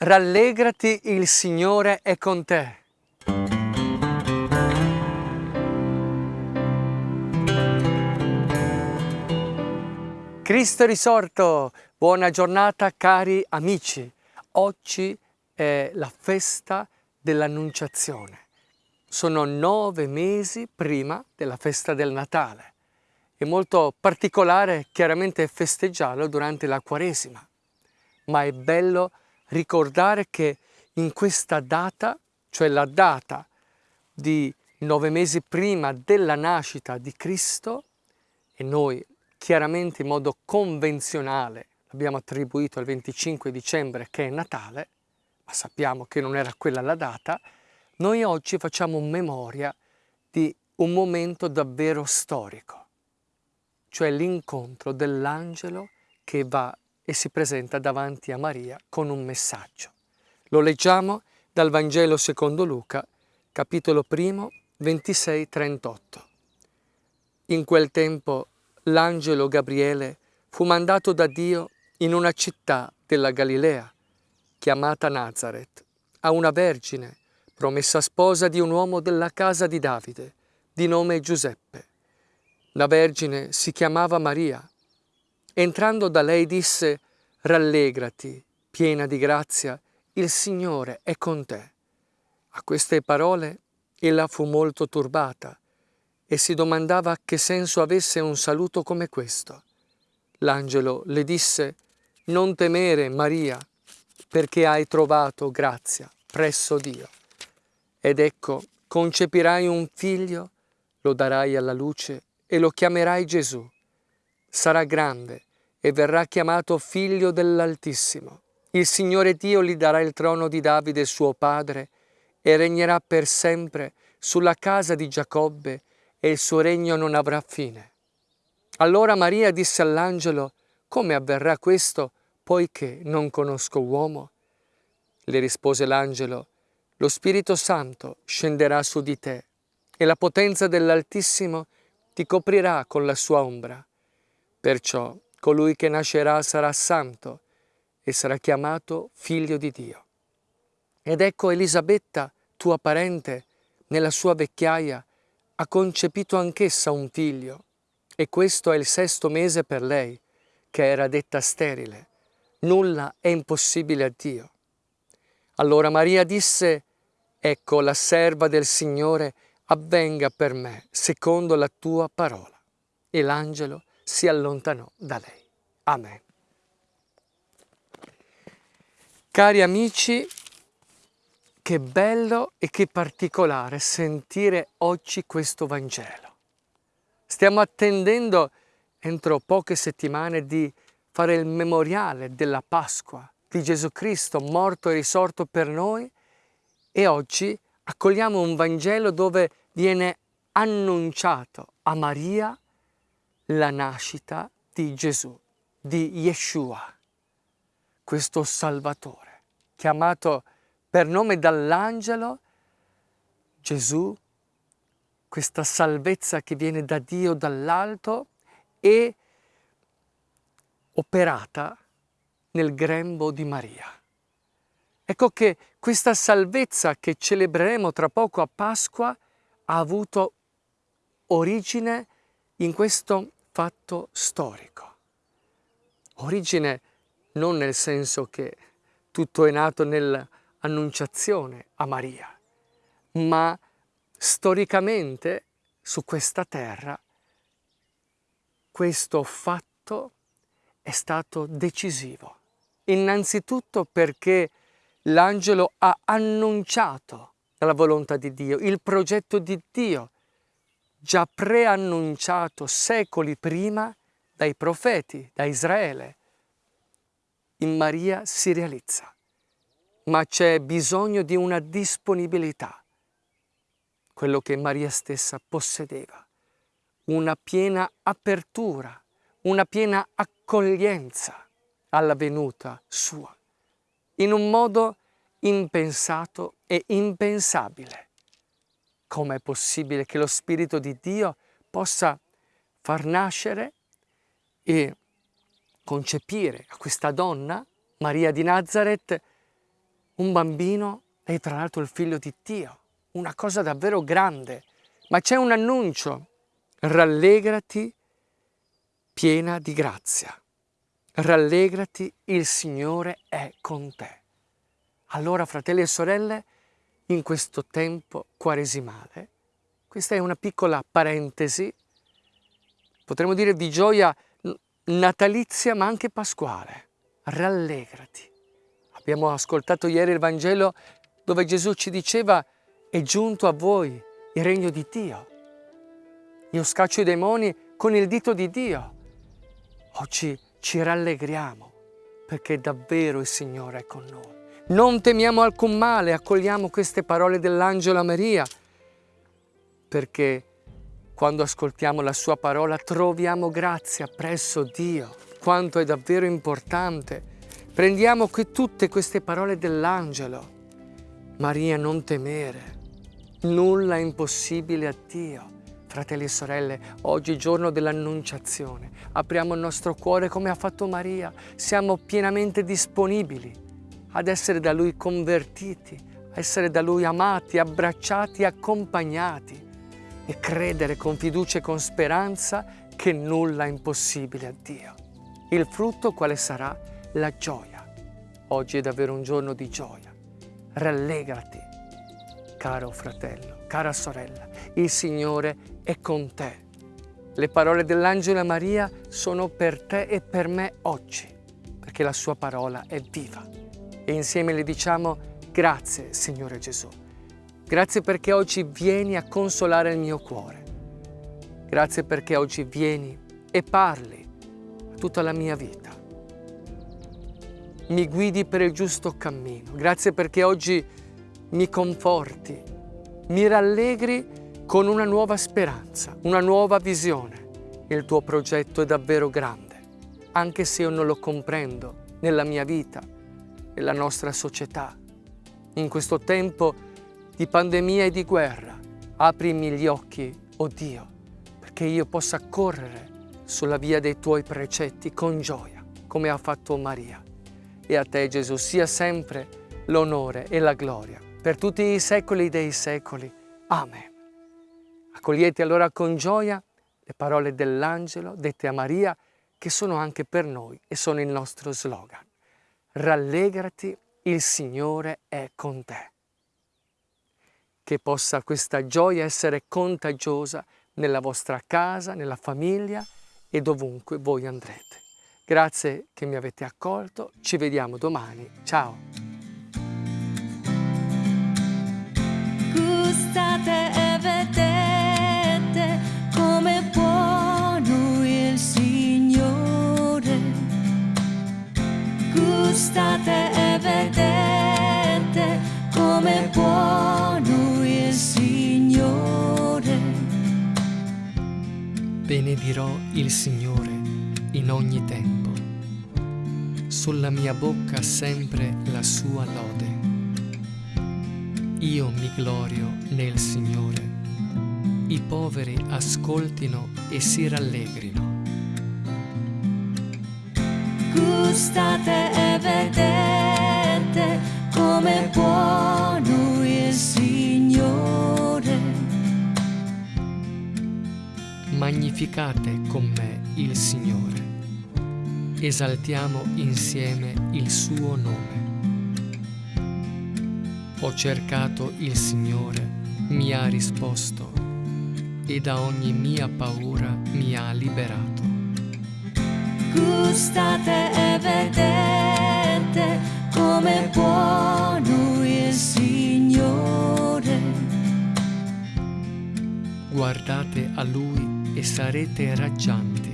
Rallegrati, il Signore è con te. Cristo risorto! Buona giornata cari amici! Oggi è la festa dell'Annunciazione. Sono nove mesi prima della festa del Natale. È molto particolare chiaramente festeggiarlo durante la Quaresima, ma è bello ricordare che in questa data, cioè la data di nove mesi prima della nascita di Cristo, e noi chiaramente in modo convenzionale l'abbiamo attribuito al 25 dicembre che è Natale, ma sappiamo che non era quella la data, noi oggi facciamo memoria di un momento davvero storico, cioè l'incontro dell'angelo che va e si presenta davanti a Maria con un messaggio. Lo leggiamo dal Vangelo secondo Luca, capitolo primo, 26-38. In quel tempo l'angelo Gabriele fu mandato da Dio in una città della Galilea, chiamata Nazareth, a una vergine, promessa sposa di un uomo della casa di Davide, di nome Giuseppe. La vergine si chiamava Maria Entrando da lei disse, rallegrati, piena di grazia, il Signore è con te. A queste parole ella fu molto turbata e si domandava che senso avesse un saluto come questo. L'angelo le disse, non temere Maria, perché hai trovato grazia presso Dio. Ed ecco, concepirai un figlio, lo darai alla luce e lo chiamerai Gesù. Sarà grande e verrà chiamato figlio dell'Altissimo. Il Signore Dio gli darà il trono di Davide suo padre e regnerà per sempre sulla casa di Giacobbe e il suo regno non avrà fine. Allora Maria disse all'angelo, come avverrà questo, poiché non conosco uomo? Le rispose l'angelo, lo Spirito Santo scenderà su di te e la potenza dell'Altissimo ti coprirà con la sua ombra. Perciò colui che nascerà sarà santo e sarà chiamato figlio di Dio. Ed ecco Elisabetta, tua parente, nella sua vecchiaia, ha concepito anch'essa un figlio, e questo è il sesto mese per lei, che era detta sterile. Nulla è impossibile a Dio. Allora Maria disse, ecco la serva del Signore, avvenga per me secondo la tua parola. E l'angelo si allontanò da lei. Amen. Cari amici, che bello e che particolare sentire oggi questo Vangelo. Stiamo attendendo entro poche settimane di fare il memoriale della Pasqua di Gesù Cristo morto e risorto per noi e oggi accogliamo un Vangelo dove viene annunciato a Maria la nascita di Gesù, di Yeshua, questo Salvatore, chiamato per nome dall'angelo Gesù, questa salvezza che viene da Dio dall'alto e operata nel grembo di Maria. Ecco che questa salvezza che celebreremo tra poco a Pasqua ha avuto origine in questo fatto storico. Origine non nel senso che tutto è nato nell'annunciazione a Maria, ma storicamente su questa terra questo fatto è stato decisivo. Innanzitutto perché l'angelo ha annunciato la volontà di Dio, il progetto di Dio già preannunciato secoli prima dai profeti, da Israele, in Maria si realizza. Ma c'è bisogno di una disponibilità, quello che Maria stessa possedeva, una piena apertura, una piena accoglienza alla venuta sua, in un modo impensato e impensabile. Com'è possibile che lo Spirito di Dio possa far nascere e concepire a questa donna, Maria di Nazareth, un bambino e tra l'altro il figlio di Dio, una cosa davvero grande. Ma c'è un annuncio, rallegrati piena di grazia, rallegrati, il Signore è con te. Allora, fratelli e sorelle, in questo tempo quaresimale, questa è una piccola parentesi, potremmo dire di gioia natalizia ma anche pasquale. Rallegrati. Abbiamo ascoltato ieri il Vangelo dove Gesù ci diceva è giunto a voi il regno di Dio. Io scaccio i demoni con il dito di Dio. Oggi ci rallegriamo perché davvero il Signore è con noi. Non temiamo alcun male, accogliamo queste parole dell'angelo Maria perché quando ascoltiamo la sua parola troviamo grazia presso Dio. Quanto è davvero importante. Prendiamo qui tutte queste parole dell'angelo. Maria, non temere. Nulla è impossibile a Dio. Fratelli e sorelle, oggi giorno dell'annunciazione. Apriamo il nostro cuore come ha fatto Maria. Siamo pienamente disponibili ad essere da Lui convertiti, a essere da Lui amati, abbracciati, accompagnati e credere con fiducia e con speranza che nulla è impossibile a Dio. Il frutto quale sarà? La gioia. Oggi è davvero un giorno di gioia. Rallegrati, caro fratello, cara sorella, il Signore è con te. Le parole dell'angelo Maria sono per te e per me oggi, perché la sua parola è viva. E insieme le diciamo grazie Signore Gesù Grazie perché oggi vieni a consolare il mio cuore. Grazie perché oggi vieni e parli tutta la mia vita. Mi guidi per il giusto cammino. Grazie perché oggi mi conforti, mi rallegri con una nuova speranza, una nuova visione. Il tuo progetto è davvero grande, anche se io non lo comprendo nella mia vita, nella nostra società. In questo tempo di pandemia e di guerra. Aprimi gli occhi, oh Dio, perché io possa correre sulla via dei tuoi precetti con gioia, come ha fatto Maria. E a te, Gesù, sia sempre l'onore e la gloria per tutti i secoli dei secoli. Amen. Accogliete allora con gioia le parole dell'angelo dette a Maria, che sono anche per noi e sono il nostro slogan. Rallegrati, il Signore è con te che possa questa gioia essere contagiosa nella vostra casa, nella famiglia e dovunque voi andrete. Grazie che mi avete accolto, ci vediamo domani, ciao! Gustate e vedete Gustate e vedete come buono Benedirò il Signore in ogni tempo. Sulla mia bocca sempre la sua lode. Io mi glorio nel Signore. I poveri ascoltino e si rallegrino. Gustate e vedete come buono il Signore Magnificate con me il Signore. Esaltiamo insieme il suo nome. Ho cercato il Signore, mi ha risposto e da ogni mia paura mi ha liberato. Gustate e vedete come buono il Signore. Guardate a Lui e sarete raggianti.